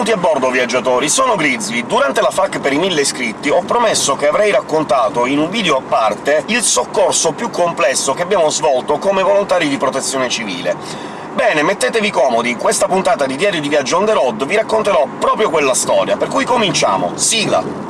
Benvenuti a bordo, viaggiatori! Sono Grizzly. Durante la FAQ per i 1000 iscritti ho promesso che avrei raccontato in un video a parte il soccorso più complesso che abbiamo svolto come volontari di protezione civile. Bene, mettetevi comodi, in questa puntata di Diario di Viaggio on the road vi racconterò proprio quella storia, per cui cominciamo! Sigla!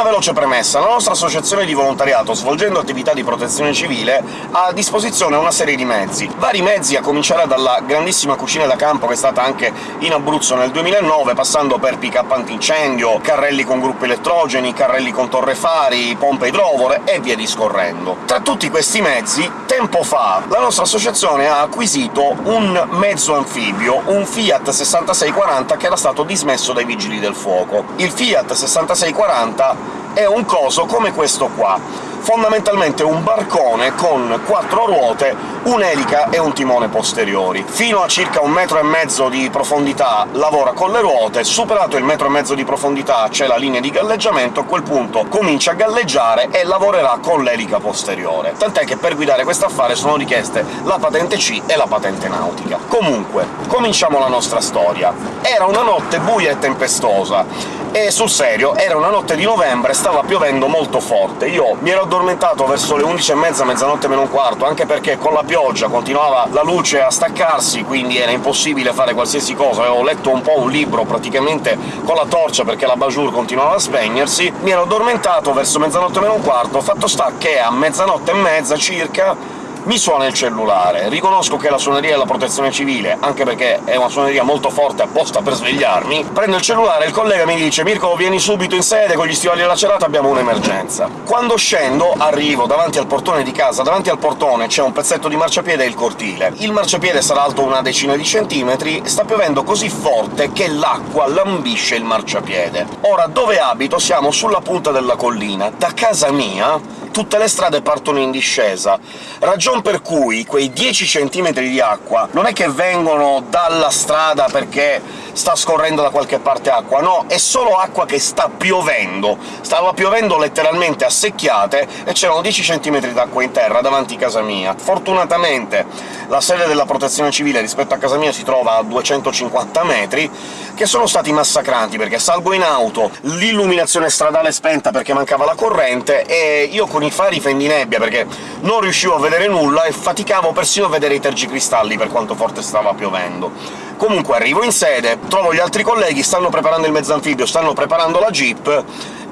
Una veloce premessa. La nostra associazione di volontariato, svolgendo attività di protezione civile, ha a disposizione una serie di mezzi. Vari mezzi, a cominciare dalla grandissima cucina da campo che è stata anche in Abruzzo nel 2009, passando per pick-up antincendio, carrelli con gruppi elettrogeni, carrelli con torrefari, pompe idrovore e via discorrendo. Tra tutti questi mezzi, tempo fa, la nostra associazione ha acquisito un mezzo anfibio, un Fiat 6640 che era stato dismesso dai Vigili del Fuoco. Il Fiat 6640 è un coso come questo qua fondamentalmente un barcone con quattro ruote, un'elica e un timone posteriori. Fino a circa un metro e mezzo di profondità lavora con le ruote, superato il metro e mezzo di profondità c'è la linea di galleggiamento, a quel punto comincia a galleggiare e lavorerà con l'elica posteriore. Tant'è che per guidare questo affare sono richieste la patente C e la patente nautica. Comunque, cominciamo la nostra storia. Era una notte buia e tempestosa, e sul serio, era una notte di novembre, stava piovendo molto forte. Io mi ero addormentato verso le 11.30, mezzanotte meno un quarto, anche perché con la pioggia continuava la luce a staccarsi, quindi era impossibile fare qualsiasi cosa. Avevo letto un po' un libro praticamente con la torcia perché la bajour continuava a spegnersi. Mi ero addormentato verso mezzanotte meno un quarto, fatto sta che a mezzanotte e mezza circa mi suona il cellulare. Riconosco che è la suoneria della protezione civile, anche perché è una suoneria molto forte apposta per svegliarmi. Prendo il cellulare il collega mi dice «Mirko, vieni subito in sede, con gli stivali lacerati abbiamo un'emergenza». Quando scendo, arrivo davanti al portone di casa, davanti al portone c'è un pezzetto di marciapiede e il cortile. Il marciapiede sarà alto una decina di centimetri, sta piovendo così forte che l'acqua lambisce il marciapiede. Ora, dove abito siamo sulla punta della collina. Da casa mia tutte le strade partono in discesa, ragion per cui quei 10 cm di acqua non è che vengono dalla strada perché sta scorrendo da qualche parte acqua, no, è solo acqua che sta piovendo. Stava piovendo letteralmente a secchiate e c'erano 10 cm d'acqua in terra davanti a casa mia. Fortunatamente la sede della protezione civile rispetto a casa mia si trova a 250 metri, che sono stati massacranti, perché salgo in auto, l'illuminazione stradale spenta perché mancava la corrente, e io con i fari fendinebbia, perché non riuscivo a vedere nulla e faticavo persino a vedere i tergicristalli per quanto forte stava piovendo. Comunque arrivo in sede, trovo gli altri colleghi, stanno preparando il mezzo anfibio, stanno preparando la jeep,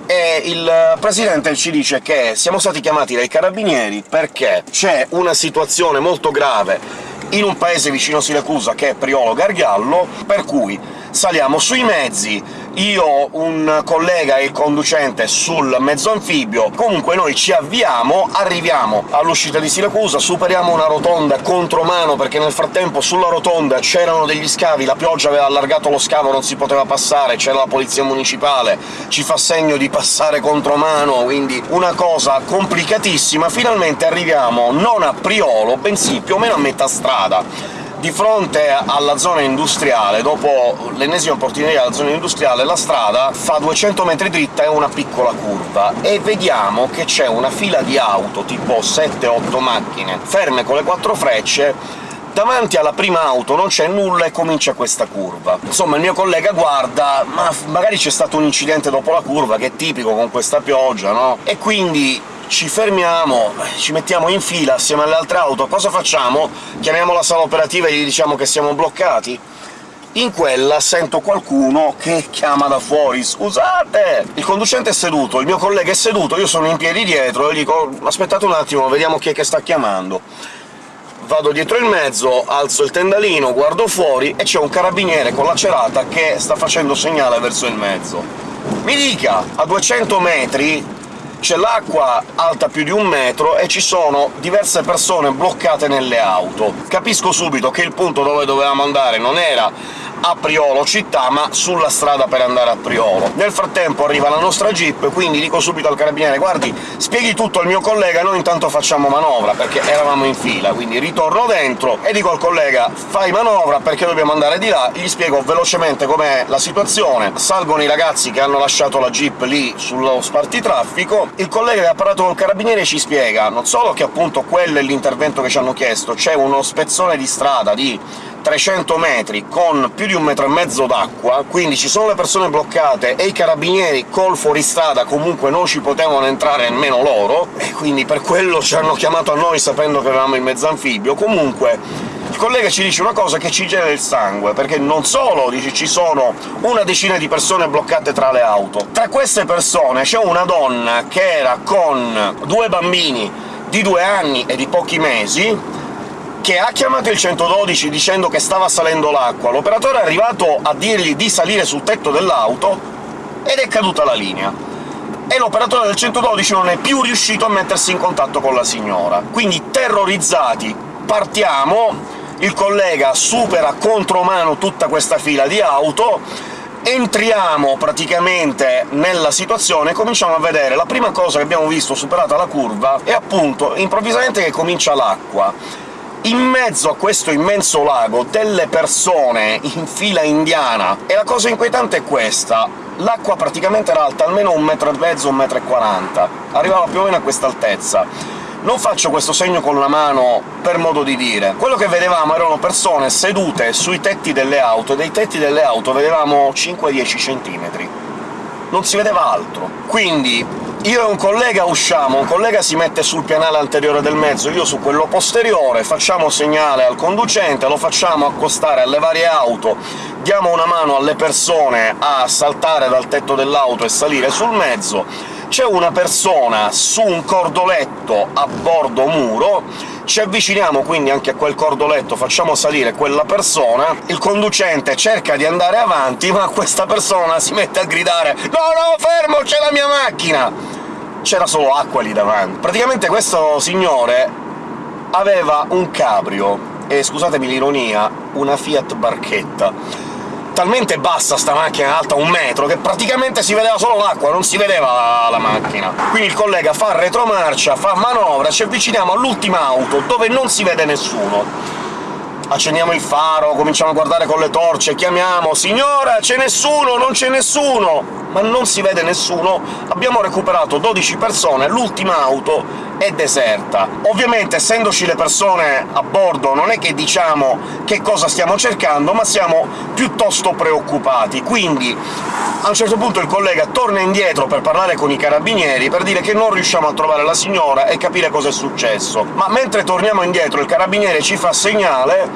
e il presidente ci dice che siamo stati chiamati dai carabinieri perché c'è una situazione molto grave in un paese vicino a Siracusa, che è Priolo Gargallo, per cui saliamo sui mezzi, io, un collega e il conducente sul mezzo anfibio, comunque noi ci avviamo, arriviamo all'uscita di Siracusa, superiamo una rotonda contromano, perché nel frattempo sulla rotonda c'erano degli scavi, la pioggia aveva allargato lo scavo, non si poteva passare, c'era la polizia municipale, ci fa segno di passare contromano, quindi una cosa complicatissima. Finalmente arriviamo non a Priolo, bensì più o meno a metà strada di fronte alla zona industriale, dopo l'ennesima portineria della zona industriale, la strada fa 200 metri dritta e una piccola curva, e vediamo che c'è una fila di auto, tipo 7-8 macchine, ferme con le quattro frecce, davanti alla prima auto non c'è nulla e comincia questa curva. Insomma, il mio collega guarda, ma magari c'è stato un incidente dopo la curva, che è tipico con questa pioggia, no? E quindi ci fermiamo, ci mettiamo in fila assieme alle altre auto, cosa facciamo? Chiamiamo la sala operativa e gli diciamo che siamo bloccati? In quella sento qualcuno che chiama da fuori «Scusate!» Il conducente è seduto, il mio collega è seduto, io sono in piedi dietro e gli dico «Aspettate un attimo, vediamo chi è che sta chiamando». Vado dietro il mezzo, alzo il tendalino, guardo fuori e c'è un carabiniere con la cerata che sta facendo segnale verso il mezzo. Mi dica, a 200 metri c'è l'acqua alta più di un metro e ci sono diverse persone bloccate nelle auto. Capisco subito che il punto dove dovevamo andare non era a Priolo città, ma sulla strada per andare a Priolo. Nel frattempo arriva la nostra jeep, quindi dico subito al carabiniere «Guardi, spieghi tutto al mio collega, noi intanto facciamo manovra», perché eravamo in fila, quindi ritorno dentro e dico al collega «Fai manovra perché dobbiamo andare di là», gli spiego velocemente com'è la situazione, salgono i ragazzi che hanno lasciato la jeep lì sullo spartitraffico, il collega che ha parlato col carabiniere ci spiega non solo che appunto quello è l'intervento che ci hanno chiesto, c'è uno spezzone di strada di 300 metri con più di un metro e mezzo d'acqua, quindi ci sono le persone bloccate e i carabinieri col fuoristrada comunque non ci potevano entrare nemmeno loro, e quindi per quello ci hanno chiamato a noi sapendo che avevamo il mezzo anfibio. Comunque il collega ci dice una cosa che ci gela il sangue, perché non solo dice, ci sono una decina di persone bloccate tra le auto, tra queste persone c'è una donna che era con due bambini di due anni e di pochi mesi, che ha chiamato il 112 dicendo che stava salendo l'acqua. L'operatore è arrivato a dirgli di salire sul tetto dell'auto ed è caduta la linea. E l'operatore del 112 non è più riuscito a mettersi in contatto con la signora. Quindi, terrorizzati, partiamo, il collega supera contromano tutta questa fila di auto, entriamo praticamente nella situazione e cominciamo a vedere la prima cosa che abbiamo visto superata la curva è appunto improvvisamente che comincia l'acqua in mezzo a questo immenso lago delle persone in fila indiana, e la cosa inquietante è questa l'acqua praticamente era alta almeno un metro e mezzo, un metro e quaranta, arrivava più o meno a questa altezza. Non faccio questo segno con la mano per modo di dire. Quello che vedevamo erano persone sedute sui tetti delle auto, e dei tetti delle auto vedevamo 5-10 centimetri. Non si vedeva altro. Quindi io e un collega usciamo, un collega si mette sul pianale anteriore del mezzo, io su quello posteriore, facciamo segnale al conducente, lo facciamo accostare alle varie auto, diamo una mano alle persone a saltare dal tetto dell'auto e salire sul mezzo, c'è una persona su un cordoletto a bordo muro, ci avviciniamo quindi anche a quel cordoletto, facciamo salire quella persona, il conducente cerca di andare avanti, ma questa persona si mette a gridare «No, no, fermo, c'è la mia macchina!» C'era solo acqua lì davanti. Praticamente questo signore aveva un cabrio, e scusatemi l'ironia, una Fiat Barchetta talmente bassa sta macchina, alta un metro, che praticamente si vedeva solo l'acqua, non si vedeva la, la, macchina. Quindi il collega fa retromarcia, fa manovra, ci avviciniamo all'ultima auto, dove non si vede nessuno. Accendiamo il faro, cominciamo a guardare con le torce, chiamiamo «Signora, c'è nessuno, non c'è nessuno!» ma non si vede nessuno, abbiamo recuperato 12 persone, l'ultima auto è deserta. Ovviamente, essendoci le persone a bordo, non è che diciamo che cosa stiamo cercando, ma siamo piuttosto preoccupati. Quindi a un certo punto il collega torna indietro per parlare con i carabinieri, per dire che non riusciamo a trovare la signora e capire cosa è successo. Ma mentre torniamo indietro il carabiniere ci fa segnale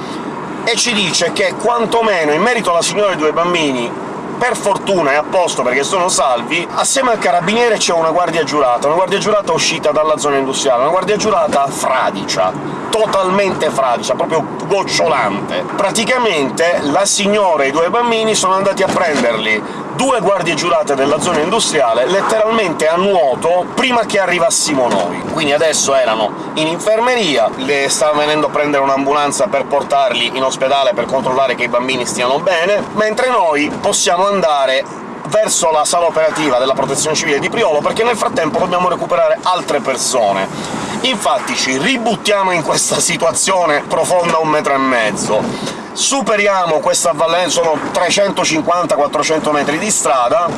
e ci dice che quantomeno in merito alla signora e ai due bambini per fortuna è a posto perché sono salvi, assieme al carabiniere c'è una guardia giurata, una guardia giurata uscita dalla zona industriale, una guardia giurata fradicia, totalmente fradicia, proprio gocciolante. Praticamente la signora e i due bambini sono andati a prenderli due guardie giurate della zona industriale letteralmente a nuoto prima che arrivassimo noi. Quindi adesso erano in infermeria, le stava venendo a prendere un'ambulanza per portarli in ospedale per controllare che i bambini stiano bene, mentre noi possiamo andare verso la sala operativa della Protezione Civile di Priolo, perché nel frattempo dobbiamo recuperare altre persone. Infatti ci ributtiamo in questa situazione profonda un metro e mezzo. Superiamo questa avvallenza, sono 350-400 metri di strada,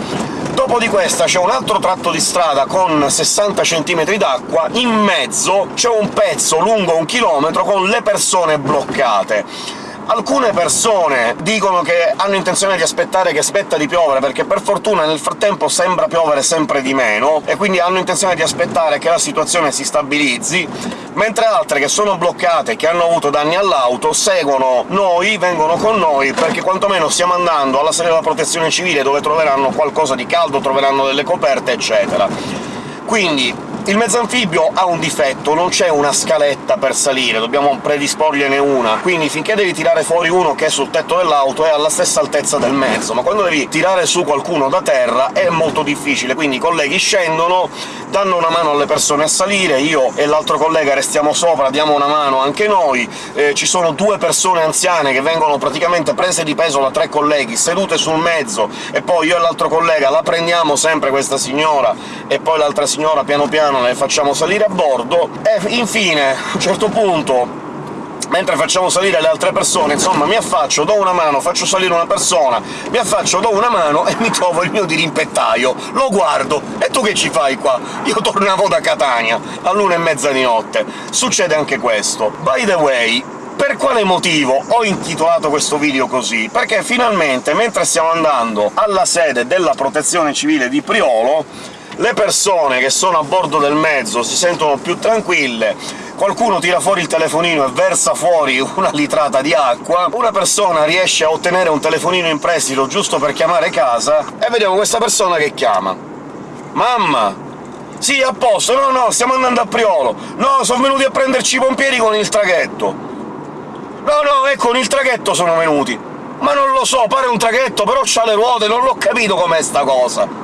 dopo di questa c'è un altro tratto di strada con 60 cm d'acqua, in mezzo c'è un pezzo lungo un chilometro con le persone bloccate Alcune persone dicono che hanno intenzione di aspettare che aspetta di piovere, perché per fortuna nel frattempo sembra piovere sempre di meno, e quindi hanno intenzione di aspettare che la situazione si stabilizzi, mentre altre che sono bloccate e che hanno avuto danni all'auto seguono noi, vengono con noi, perché quantomeno stiamo andando alla sede della protezione civile, dove troveranno qualcosa di caldo, troveranno delle coperte, eccetera. Quindi Il mezzo anfibio ha un difetto, non c'è una scaletta per salire, dobbiamo predisporgliene una, quindi finché devi tirare fuori uno che è sul tetto dell'auto è alla stessa altezza del mezzo, ma quando devi tirare su qualcuno da terra è molto difficile, quindi i colleghi scendono, danno una mano alle persone a salire, io e l'altro collega restiamo sopra, diamo una mano anche noi, eh, ci sono due persone anziane che vengono praticamente prese di peso da tre colleghi, sedute sul mezzo, e poi io e l'altro collega la prendiamo sempre questa signora, e poi l'altra signora piano piano piano le facciamo salire a bordo, e infine, a un certo punto, mentre facciamo salire le altre persone, insomma, mi affaccio, do una mano, faccio salire una persona, mi affaccio, do una mano e mi trovo il mio dirimpettaio. Lo guardo, e tu che ci fai qua? Io tornavo da Catania, all'una e mezza di notte. Succede anche questo. By the way, per quale motivo ho intitolato questo video così? Perché finalmente, mentre stiamo andando alla sede della Protezione Civile di Priolo, le persone che sono a bordo del mezzo si sentono più tranquille, qualcuno tira fuori il telefonino e versa fuori una litrata di acqua, una persona riesce a ottenere un telefonino in prestito giusto per chiamare casa, e vediamo questa persona che chiama. «Mamma! Sì, a posto, no, no, stiamo andando a Priolo! No, sono venuti a prenderci i pompieri con il traghetto!» «No, no, ecco, con il traghetto sono venuti!» «Ma non lo so, pare un traghetto, però c'ha le ruote, non l'ho capito com'è sta cosa!»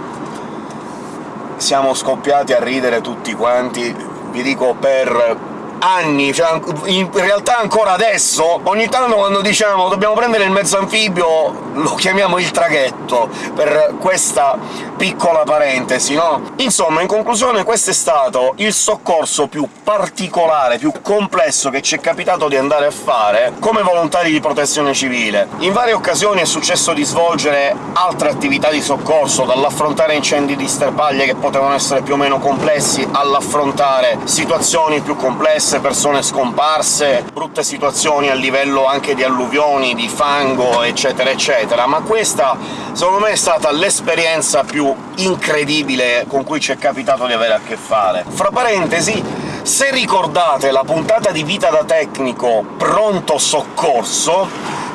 Siamo scoppiati a ridere tutti quanti, vi dico per anni, cioè in realtà ancora adesso, ogni tanto quando diciamo «dobbiamo prendere il mezzo anfibio» lo chiamiamo il traghetto, per questa piccola parentesi, no? Insomma, in conclusione, questo è stato il soccorso più particolare, più complesso che ci è capitato di andare a fare come volontari di protezione civile. In varie occasioni è successo di svolgere altre attività di soccorso, dall'affrontare incendi di sterpaglie che potevano essere più o meno complessi, all'affrontare situazioni più complesse persone scomparse, brutte situazioni a livello anche di alluvioni, di fango, eccetera eccetera, ma questa secondo me è stata l'esperienza incredibile con cui ci è capitato di avere a che fare. Fra parentesi, se ricordate la puntata di Vita da Tecnico Pronto Soccorso,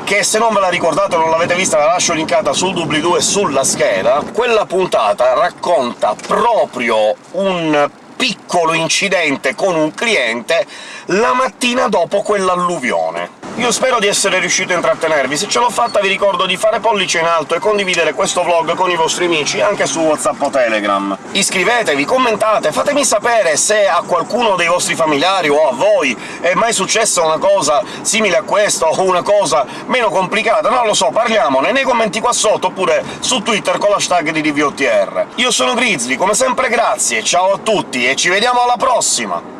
che se non ve la ricordate o non l'avete vista la lascio linkata sul doobly-doo e sulla scheda, quella puntata racconta proprio un piccolo incidente con un cliente la mattina dopo quell'alluvione. Io spero di essere riuscito a intrattenervi, se ce l'ho fatta vi ricordo di fare pollice in alto e condividere questo vlog con i vostri amici, anche su WhatsApp o Telegram. Iscrivetevi, commentate, fatemi sapere se a qualcuno dei vostri familiari o a voi è mai successa una cosa simile a questa o una cosa meno complicata, non lo so, parliamone nei commenti qua sotto, oppure su Twitter con l'hashtag di DVOTR. Io sono Grizzly, come sempre grazie, ciao a tutti e ci vediamo alla prossima!